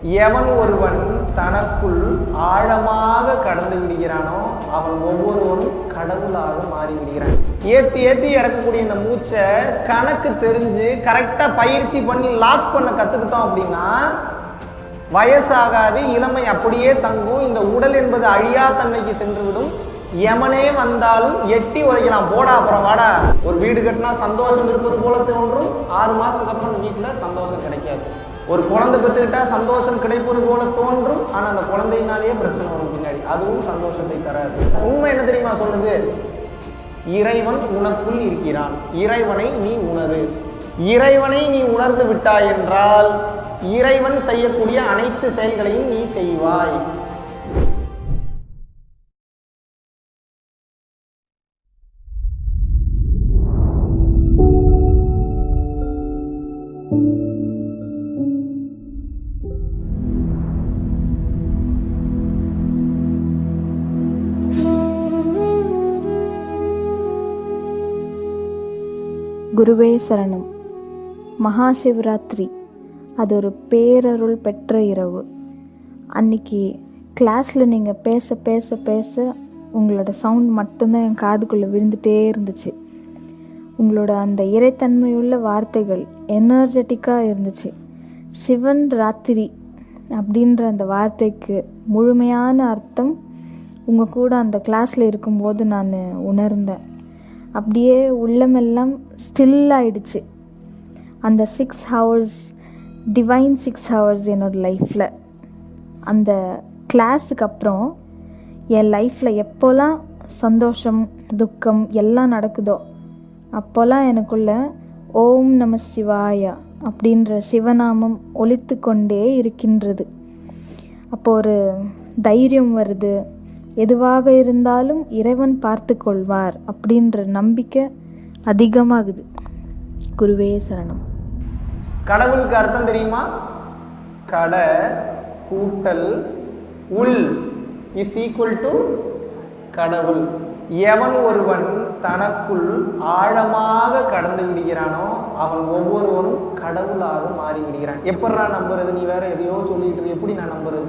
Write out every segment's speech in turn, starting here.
எவன் ஒருவன் தனக்குள் ஆழமாக கடந்து விடுகிறானோ அவன் ஒவ்வொருவனும் கடவுளாக மாறி விடுகிறான். ஏத்தி ஏத்தி இறக்கக்கூடிய இந்த மூச்சை கணக்கு தெரிஞ்சு கரெக்டா பயிற்சி பண்ணி லாக் பண்ண கத்துக்கிட்டோம் அப்படின்னா வயசாகாது இளமை அப்படியே தங்கும் இந்த உடல் என்பது அழியா தன்மைக்கு சென்றுவிடும். எமனே வந்தாலும் எட்டி உதைக்கலாம். போடா அப்புறம் வாடா. ஒரு வீடு கட்டினா சந்தோஷம் இருப்பது போல தோன்றும் ஆறு மாசத்துக்கு அப்புறம் அந்த வீட்டில் சந்தோஷம் கிடைக்காது. ஒரு குழந்தை பெற்றுக்கிட்டா சந்தோஷம் கிடைப்பது போல தோன்றும் ஆனால் அந்த குழந்தையினாலேயே பிரச்சனை வரும் பின்னாடி. அதுவும் சந்தோஷத்தை தராது. உண்மை என்ன தெரியுமா சொல்லுது? இறைவன் உனக்குள் இருக்கிறான். இறைவனை நீ உணரு. இறைவனை நீ உணர்ந்து விட்டாய் என்றால் இறைவன் செய்யக்கூடிய அனைத்து செயல்களையும் நீ செய்வாய். குருவே சரணம். மகாசிவராத்திரி. அது ஒரு பேரருள் பெற்ற இரவு. அன்னைக்கு கிளாஸில் நீங்கள் பேச பேச பேச உங்களோட சவுண்ட் மட்டும்தான் என் காதுக்குள்ளே விழுந்துட்டே இருந்துச்சு. உங்களோட அந்த இறைத்தன்மையுள்ள வார்த்தைகள் எனர்ஜெட்டிக்காக இருந்துச்சு. சிவன் ராத்திரி அப்படின்ற அந்த வார்த்தைக்கு முழுமையான அர்த்தம் உங்கள் கூட அந்த கிளாஸில் இருக்கும்போது நான் உணர்ந்தேன். அப்படியே உள்ளமெல்லாம் ஸ்டில் ஆயிடுச்சு. அந்த six hours divine six hours என்னோடய லைஃப்பில் அந்த கிளாஸுக்கு அப்புறம் என் லைஃப்பில் எப்போல்லாம் சந்தோஷம் துக்கம் எல்லாம் நடக்குதோ அப்போல்லாம் எனக்குள்ள ஓம் நம சிவாயா அப்படின்ற சிவநாமம் ஒழித்து கொண்டே இருக்கின்றது. அப்போ ஒரு தைரியம் வருது. எதுவாக இருந்தாலும் இறைவன் பார்த்து கொள்வார் அப்படின்ற நம்பிக்கை அதிகமாகுது. குருவே சரணம். கடவுளுக்கு அர்த்தம் தெரியுமா? கட கூட்டல் உள் இஸ் ஈக்குவல் டு கடவுள். எவன் ஒருவன் தனக்குள் ஆழமாக கடந்து விடுகிறானோ அவன் ஒவ்வொருவனும் கடவுளாக மாறி விடுகிறான் எப்படா நம்புறது? நீ வேற எதையோ சொல்லிட்டு எப்படி நான் நம்புறது?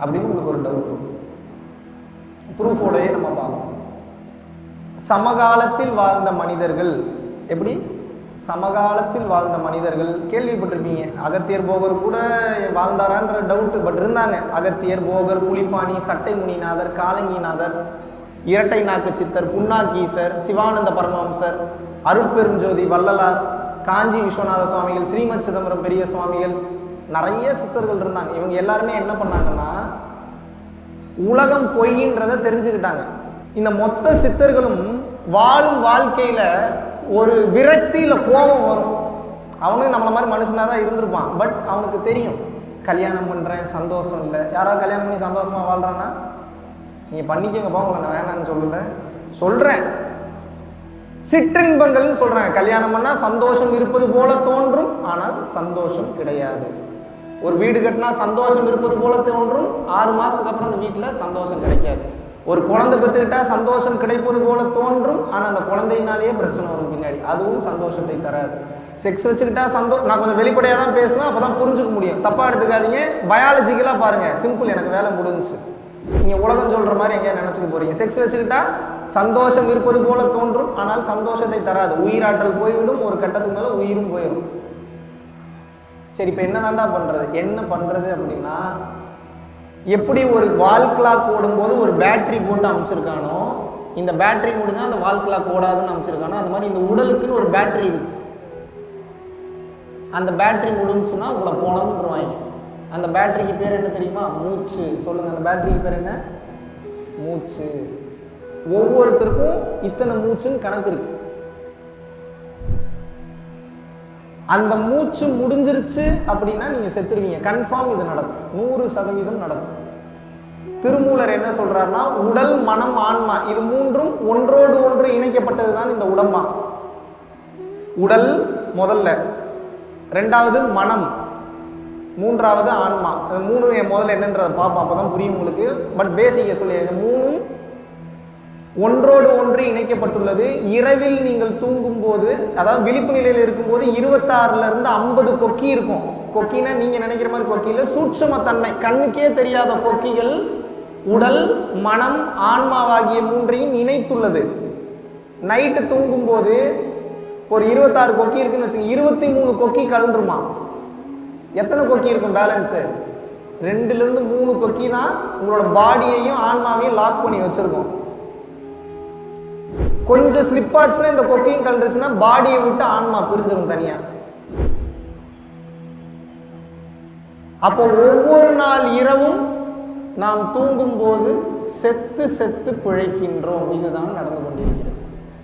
அப்படின்னு உங்களுக்கு ஒரு டவுட் இருக்கும் ப்ரூஃபோடயே நம்ம பார்ப்போம். சமகாலத்தில் வாழ்ந்த மனிதர்கள் எப்படி? சமகாலத்தில் வாழ்ந்த மனிதர்கள் கேள்விப்பட்டிருப்பீங்க. அகத்தியர் போகர் கூட வாழ்ந்தாரான்ற டவுட்டு பட் இருந்தாங்க. அகத்தியர் போகர் புலிப்பாணி சட்டை முனிநாதர் காலங்கிநாதர் இரட்டை நாக்கு சித்தர் புன்னாக்கீசர் சிவானந்த பரமஹம்சர் அருட்பெருஞ்சோதி வள்ளலார் காஞ்சி விஸ்வநாத சுவாமிகள் ஸ்ரீமத் சிதம்பரம் பெரிய சுவாமிகள் நிறைய சித்தர்கள் இருந்தாங்க. இவங்க எல்லாருமே என்ன பண்ணாங்கன்னா உலகம் பொய்ன்றதை தெரிஞ்சுக்கிட்டாங்க. இந்த மொத்த சித்தர்களும் வாழும் வாழ்க்கையில ஒரு விரக்தியில் கோபம் வரும். அவனும் நம்மள மாதிரி மனுஷனாக தான் இருந்திருப்பான். பட் அவனுக்கு தெரியும் கல்யாணம் பண்ணுறேன் சந்தோஷம் இல்லை. யாராவது கல்யாணம் பண்ணி சந்தோஷமாக வாழ்கிறான்னா நீங்கள் பண்ணிக்கோங்கப்பா உங்களை நான் வேணான்னு சொல்லல. சொல்கிறேன் சிற்றின்பங்கள்னு சொல்கிறாங்க கல்யாணம் பண்ணால் சந்தோஷம் இருப்பது போல தோன்றும் ஆனால் சந்தோஷம் கிடையாது. ஒரு வீடு கட்டினா சந்தோஷம் இருப்பது போல தோன்றும். ஆறு மாதத்துக்கு அப்புறம் அந்த வீட்டில் சந்தோஷம் கிடைக்காது. ஒரு குழந்தை பெற்றுக்கிட்டா சந்தோஷம் கிடைப்பது போல தோன்றும். ஆனால் அந்த குழந்தையினாலேயே பிரச்சனை வரும் பின்னாடி. அதுவும் சந்தோஷத்தை தராது. செக்ஸ் வச்சுக்கிட்டா சந்தோ நான் கொஞ்சம் வெளிப்படையாக தான் பேசுவேன் அப்போ தான் புரிஞ்சுக்க முடியும். தப்பாக எடுத்துக்காதீங்க. பயாலஜிக்கலாக பாருங்கள் சிம்பிள் எனக்கு வேலை முடிஞ்சிச்சு. நீங்கள் உலகம் சொல்கிற மாதிரி எங்கேயா நினச்சிக்க போகிறீங்க செக்ஸ் வச்சுக்கிட்டா சந்தோஷம் இருப்பது போல தோன்றும். ஆனால் சந்தோஷத்தை தராது. உயிராற்றல் போய்விடும். ஒரு கட்டத்துக்கு மேலே உயிரும் போயிடும் சரி இப்போ என்ன தாண்டா பண்ணுறது என்ன பண்ணுறது அப்படின்னா எப்படி ஒரு வால் கிளாக் ஓடும்போது ஒரு பேட்ரி போட்டு அமைச்சிருக்கானோ இந்த பேட்ரி முடிஞ்சால் அந்த வால் கிளாக் ஓடாதுன்னு அமைச்சிருக்கானோ அந்த மாதிரி இந்த உடலுக்குன்னு ஒரு பேட்ரி இருக்கு. அந்த பேட்ரி முடிஞ்சுன்னா உங்களை போனோம்ன்றவாங்க அந்த பேட்டரிக்கு பேர் என்ன தெரியுமா? மூச்சு. சொல்லுங்க அந்த பேட்டரிக்கு பேர் என்ன? மூச்சு. ஒவ்வொருத்தருக்கும் இத்தனை மூச்சுன்னு கணக்கு இருக்கு. அந்த மூச்சு முடிஞ்சிருச்சு அப்படின்னா நீங்க செத்துருவீங்க. கன்ஃபார்ம் இது நடக்கும். நூறு சதவீதம் நடக்கும். திருமூலர் என்ன சொல்றாருன்னா உடல் மனம் ஆன்மா இது மூன்றும் ஒன்றோடு ஒன்று இணைக்கப்பட்டது தான் இந்த உடம்பா. உடல் முதல்ல. ரெண்டாவது மனம். மூன்றாவது ஆன்மா. மூணு முதல்ல என்னன்றதை பார்ப்போம். அப்பதான் புரியும் உங்களுக்கு. பட் பேசிக்க சொல்லி இது மூணும் ஒன்றோடு ஒன்று இணைக்கப்பட்டுள்ளது. இரவில் நீங்கள் தூங்கும் போது அதாவது விழிப்பு நிலையில் இருக்கும்போது இருபத்தாறுல இருந்து ஐம்பது கொக்கி இருக்கும். கொக்கினா நீங்க நினைக்கிற மாதிரி கொக்கியில் சூட்சுமத்தன்மை. கண்ணுக்கே தெரியாத கொக்கிகள் உடல் மனம் ஆன்மாவாகிய மூன்றையும் இணைத்துள்ளது. நைட்டு தூங்கும்போது ஒரு இருபத்தாறு கொக்கி இருக்குன்னு வச்சுக்கோங்க இருபத்தி மூணு கொக்கி கலண்டுருமா எத்தனை கொக்கி இருக்கும் பேலன்ஸு? ரெண்டுலேருந்து மூணு கொக்கி தான் உங்களோட பாடியையும் ஆன்மாவையும் லாக் பண்ணி வச்சுருக்கோம். கொஞ்சம் ஸ்லிப் ஆச்சுன்னா இந்த கொக்கையும் கலந்துருச்சுன்னா பாடியை விட்டு ஆன்மா பிரிஞ்சிடும் தனியா. அப்போ ஒவ்வொரு நாள் இரவும் நாம் தூங்கும் போது செத்து செத்து பிழைக்கின்றோம். இதுதான் நடந்து கொண்டிருக்கிறது.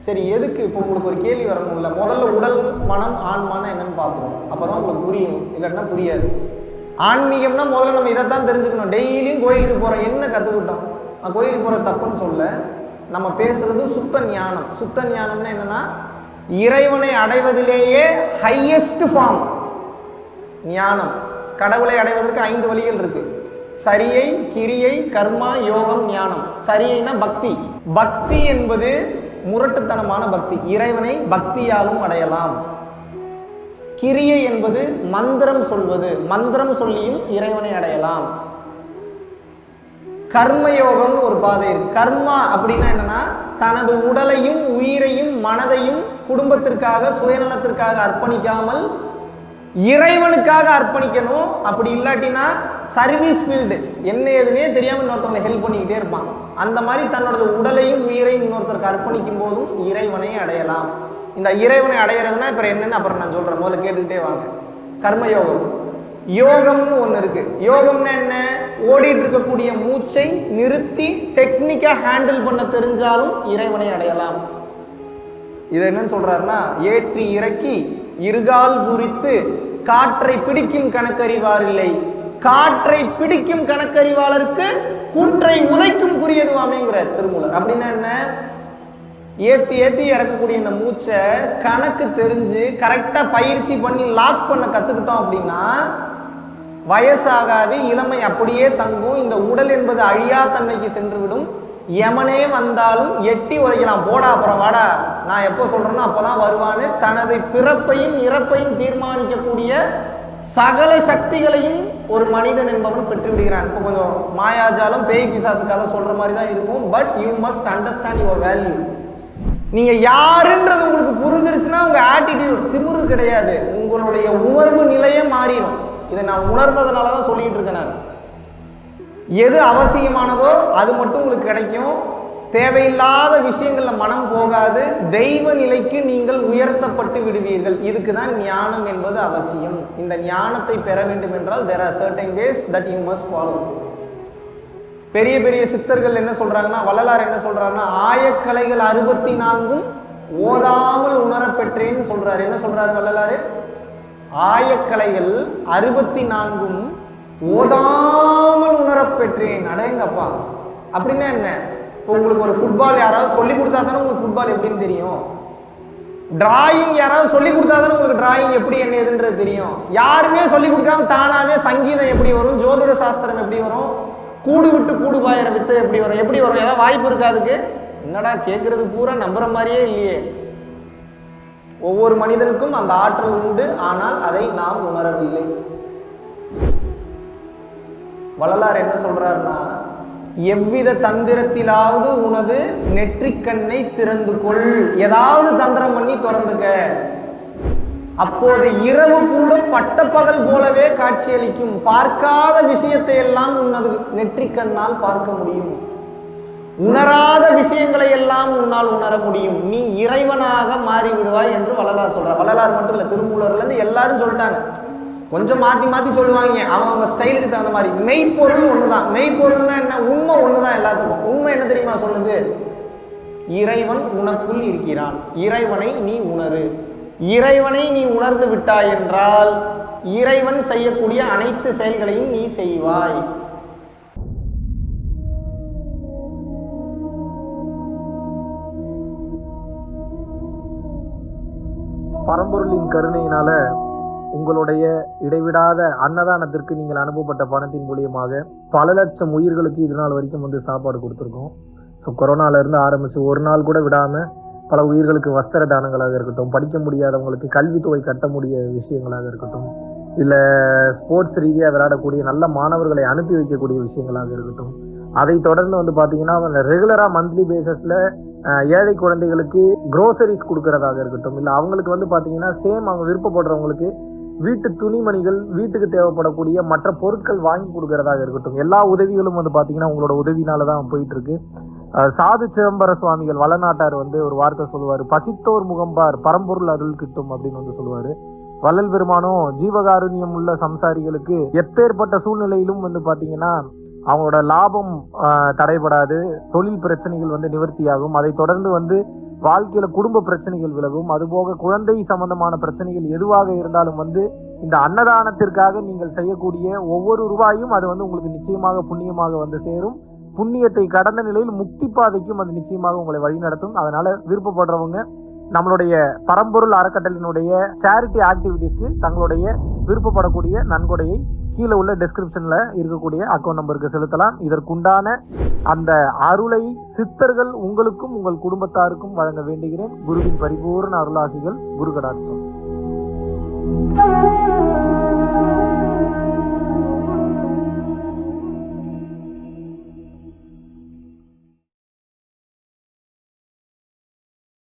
சரி எதுக்கு இப்போ உங்களுக்கு ஒரு கேள்வி வரணும்ல? முதல்ல உடல் மனம் ஆன்மானா என்னன்னு பார்த்துருவோம் அப்பதான் உங்களுக்கு புரியும். இல்லைன்னா புரியாது. ஆன்மீகம்னா முதல்ல நம்ம இதைத்தான் தெரிஞ்சுக்கணும். டெய்லியும் கோயிலுக்கு போகிறோம் என்ன கற்றுக்கிட்டோம் நான் கோயிலுக்கு போகிற தப்புன்னு சொல்ல. நம்ம பேசுறது சுத்த ஞானம். சுத்த ஞானம்னா என்னன்னா இறைவனை அடைவதிலேயே ஹையஸ்ட் ஃபார்ம் ஞானம். கடவுளை அடைவதற்கு ஐந்து வழிகள் இருக்கு. சரியை கிரியை கர்மா யோகம் ஞானம். சரியைனா பக்தி. பக்தி என்பது முரட்டுத்தனமான பக்தி. இறைவனை பக்தியாலும் அடையலாம். கிரியை என்பது மந்திரம் சொல்வது. மந்திரம் சொல்லியும் இறைவனை அடையலாம். கர்மயோகம்னு ஒரு பாதை இருக்கு. கர்மா அப்படின்னா என்னன்னா தனது உடலையும் உயிரையும் மனதையும் குடும்பத்திற்காக சுயநலத்திற்காக அர்ப்பணிக்காமல் இறைவனுக்காக அர்ப்பணிக்கணும். அப்படி இல்லாட்டினா சர்வீஸ் ஃபீல்டு என்ன ஏதுனே தெரியாமல் இன்னொருத்தவங்களை ஹெல்ப் பண்ணிக்கிட்டே இருப்பான். அந்த மாதிரி தன்னோட உடலையும் உயிரையும் இன்னொருத்தருக்கு அர்ப்பணிக்கும் போதும் இறைவனை அடையலாம். இந்த இறைவனை அடையிறதுனா இப்போ என்னென்னு அப்புறம் நான் சொல்கிறேன் முதல்ல கேட்டுக்கிட்டே வாங்க. கர்மயோகம். யோகம்னு ஒன்று இருக்கு. யோகம்னா என்ன? ஓடிட்டு இருக்கக்கூடிய மூச்சை நிறுத்தி டெக்னிக்காக ஹேண்டில் பண்ண தெரிஞ்சாலும் இறைவனை அடையலாம். இது என்னன்னு சொல்கிறாருன்னா ஏற்றி இறக்கி இருகால் குறித்து காற்றை பிடிக்கும் கணக்கறிவாரில்லை. காற்றை பிடிக்கும் கணக்கறிவாளருக்கு கூற்றை உதைக்கும் குறியதுவாமேங்கிறார் திருமூலர். அப்படின்னா என்ன? ஏத்தி ஏத்தி இறக்கக்கூடிய இந்த மூச்சை கணக்கு தெரிஞ்சு கரெக்டா பயிற்சி பண்ணி லாக் பண்ண கத்துக்கிட்டோம் அப்படின்னா வயசாகாது இளமை அப்படியே தங்கும் இந்த உடல் என்பது அழியா தன்மைக்கு சென்றுவிடும். எமனே வந்தாலும் எட்டி உதைக்கலாம் போடா அப்புறம் வாடா. நான் எப்போ சொல்றேனோ அப்போதான் வருவான்னு. தனது பிறப்பையும் இறப்பையும் தீர்மானிக்கக்கூடிய சகல சக்திகளையும் ஒரு மனிதன் என்பவன் பெற்றுவிடுகிறான். இப்போ கொஞ்சம் மாயாஜாலம் பேய் பிசாசு கதை சொல்ற மாதிரி தான் இருக்கும். But you must understand your value நீங்க யாருன்றது உங்களுக்கு புரிஞ்சிருச்சுன்னா உங்க ஆட்டிடியூட் திமுரு கிடையாது. உங்களுடைய உணர்வு நிலையே மாறிடும். இதை நான் உணர்ந்ததுனால தான் சொல்லிட்டு இருக்கேன் நான். எது அவசியமானதோ அது மட்டும் உங்களுக்கு கிடைக்கும். தேவையில்லாத விஷயங்களில் மனம் போகாது. தெய்வ நிலைக்கு நீங்கள் உயர்த்தப்பட்டு விடுவீர்கள். இதுக்கு தான் ஞானம் என்பது அவசியம். இந்த ஞானத்தை பெற வேண்டும் என்றால் there are certain ways that you must follow பெரிய பெரிய சித்தர்கள் என்ன சொல்கிறாங்கன்னா வள்ளலார் என்ன சொல்கிறாருன்னா ஆயக்கலைகள் அறுபத்தி நான்கும் ஓதாமல் உணரப்பெற்றேன்னு சொல்கிறார் என்ன சொல்கிறார் வள்ளலாறு ஆயக்கலைகள் அறுபத்தி நான்கும் ஓதாமல் உணரப்பெற்றேன் அடையங்கப்பா அப்படின்னா என்ன? இப்போ உங்களுக்கு ஒரு ஃபுட்பால் யாராவது சொல்லி கொடுத்தா தானே உங்களுக்கு ஃபுட்பால் எப்படின்னு தெரியும். டிராயிங் யாராவது சொல்லி கொடுத்தா தானே உங்களுக்கு டிராயிங் எப்படி என்ன எதுன்றது தெரியும். யாருமே சொல்லி கொடுக்காம தானாவே சங்கீதம் எப்படி வரும் ஜோதிட சாஸ்திரம் எப்படி வரும் கூடு விட்டு கூடு பாயிற வித்து எப்படி வரும் எப்படி வரும்? ஏதாவது வாய்ப்பு இருக்கா அதுக்கு? என்னடா கேட்கறது பூரா நம்புற மாதிரியே இல்லையே. ஒவ்வொரு மனிதனுக்கும் அந்த ஆற்றல் உண்டு ஆனால் அதை நாம் உணரவில்லை. வள்ளலார் என்ன சொல்றாருன்னா எவ்வித தந்திரத்திலாவது உனது நெற்றிக்கண்ணை திறந்து கொள். ஏதாவது தந்திரம் பண்ணி திறந்துக்க. அப்போது இரவு கூட பட்டப்பகல் போலவே காட்சியளிக்கும். பார்க்காத விஷயத்தை எல்லாம் உனது நெற்றிக்கண்ணால் பார்க்க முடியும். உணராத விஷயங்களை எல்லாம் உன்னால் உணர முடியும். நீ இறைவனாக மாறி விடுவாய் என்று வள்ளலார் சொல்றார். வள்ளலார் மட்டும் இல்லை திருமூலர்லேருந்து எல்லாரும் சொல்லிட்டாங்க. கொஞ்சம் மாத்தி மாத்தி சொல்லுவாங்க. அவங்க அவங்க ஸ்டைலுக்கு தகுந்த மாதிரி. மெய்ப்பொருள் ஒண்ணுதான். மெய்ப்பொருள்னா என்ன? உண்மை ஒண்ணுதான் எல்லாத்துக்கும். உண்மை என்ன தெரியுமா சொல்லுது? இறைவன் உனக்குள் இருக்கிறான். இறைவனை நீ உணரு. இறைவனை நீ உணர்ந்து விட்டாய் என்றால் இறைவன் செய்யக்கூடிய அனைத்து செயல்களையும் நீ செய்வாய். பரம்பொருளின் கருணையினால உங்களுடைய இடைவிடாத அன்னதானத்திற்கு நீங்கள் அனுப்பப்பட்ட பணத்தின் மூலியமாக பல லட்சம் உயிர்களுக்கு இது நாள் வரைக்கும் வந்து சாப்பாடு கொடுத்துருக்கோம். ஸோ கொரோனாலேருந்து இருந்து ஒரு நாள் கூட விடாமல் பல உயிர்களுக்கு வஸ்திர தானங்களாக இருக்கட்டும் படிக்க முடியாதவங்களுக்கு கல்வித்தொகை கட்ட முடிய விஷயங்களாக இருக்கட்டும் இல்லை ஸ்போர்ட்ஸ் ரீதியாக விளையாடக்கூடிய நல்ல மாணவர்களை அனுப்பி வைக்கக்கூடிய விஷயங்களாக இருக்கட்டும் அதை தொடர்ந்து வந்து பார்த்தீங்கன்னா ரெகுலராக மந்த்லி பேசஸில் ஏழை குழந்தைகளுக்கு குரோசரிஸ் கொடுக்கறதாக இருக்கட்டும் இல்லை அவங்களுக்கு வந்து பார்த்தீங்கன்னா சேம் அவங்க விருப்பப்படுறவங்களுக்கு வீட்டு துணிமணிகள் வீட்டுக்கு தேவைப்படக்கூடிய மற்ற பொருட்கள் வாங்கி கொடுக்கறதாக இருக்கட்டும் எல்லா உதவிகளும் வந்து பார்த்தீங்கன்னா உங்களோட உதவினால தான் போயிட்டு இருக்கு சாது சிதம்பர சுவாமிகள் வளநாட்டார் வந்து ஒரு வார்த்தை சொல்லுவார் பசித்தோர் முகம்பார் பரம்பொருள் அருள் கிட்டும் அப்படின்னு வந்து சொல்லுவார். வள்ளல் பெருமானும் ஜீவகாருண்யம் உள்ள சம்சாரிகளுக்கு எப்பேற்பட்ட சூழ்நிலையிலும் வந்து பார்த்தீங்கன்னா அவங்களோட லாபம் தடைபடாது. தொழில் பிரச்சனைகள் வந்து நிவர்த்தியாகும். அதை தொடர்ந்து வந்து வாழ்க்கையில குடும்ப பிரச்சனைகள் விலகும். அதுபோக குழந்தை சம்பந்தமான பிரச்சனைகள் எதுவாக இருந்தாலும் வந்து இந்த அன்னதானத்திற்காக நீங்கள் செய்யக்கூடிய ஒவ்வொரு ரூபாயும் அது வந்து உங்களுக்கு நிச்சயமாக புண்ணியமாக வந்து சேரும். புண்ணியத்தை கடந்த நிலையில் முக்தி பாதைக்கும் அது நிச்சயமாக உங்களை வழிநடத்தும் அதனால விருப்பப்படுறவங்க நம்மளுடைய பரம்பொருள் அறக்கட்டளினுடைய சேரிட்டி ஆக்டிவிட்டிஸ்க்கு தங்களுடைய விருப்பப்படக்கூடிய நன்கொடையை கீழே உள்ள டெஸ்கிரிப்ஷன்ல இருக்கக்கூடிய அக்கௌண்ட் நம்பருக்கு செலுத்தலாம். இதற்குண்டான அந்த அருளை சித்தர்கள் உங்களுக்கும் உங்கள் குடும்பத்தாருக்கும் வழங்க வேண்டுகிறேன். குருவின் பரிபூர்ண அருளாசிகள் குரு கடாட்சம்